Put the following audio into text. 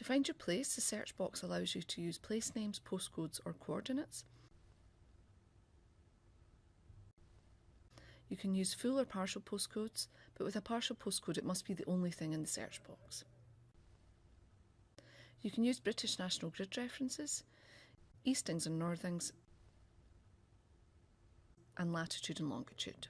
To find your place, the search box allows you to use place names, postcodes or coordinates. You can use full or partial postcodes, but with a partial postcode it must be the only thing in the search box. You can use British National Grid references, eastings and northings, and latitude and longitude.